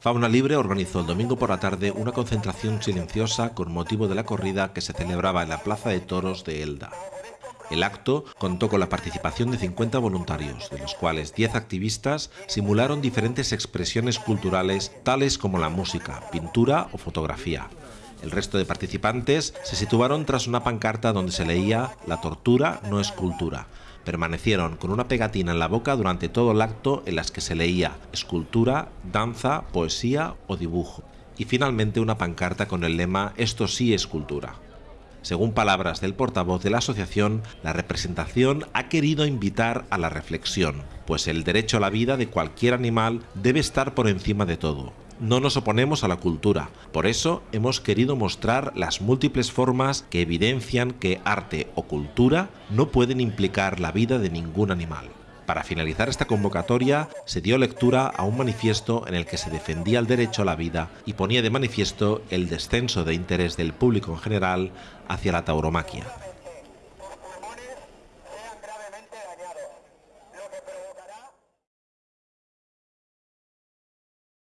Fauna Libre organizó el domingo por la tarde una concentración silenciosa con motivo de la corrida que se celebraba en la Plaza de Toros de Elda. El acto contó con la participación de 50 voluntarios, de los cuales 10 activistas simularon diferentes expresiones culturales tales como la música, pintura o fotografía. El resto de participantes se situaron tras una pancarta donde se leía La tortura no es cultura. Permanecieron con una pegatina en la boca durante todo el acto en las que se leía escultura, danza, poesía o dibujo. Y finalmente una pancarta con el lema Esto sí es cultura. Según palabras del portavoz de la asociación, la representación ha querido invitar a la reflexión, pues el derecho a la vida de cualquier animal debe estar por encima de todo. No nos oponemos a la cultura, por eso hemos querido mostrar las múltiples formas que evidencian que arte o cultura no pueden implicar la vida de ningún animal. Para finalizar esta convocatoria, se dio lectura a un manifiesto en el que se defendía el derecho a la vida y ponía de manifiesto el descenso de interés del público en general hacia la tauromaquia.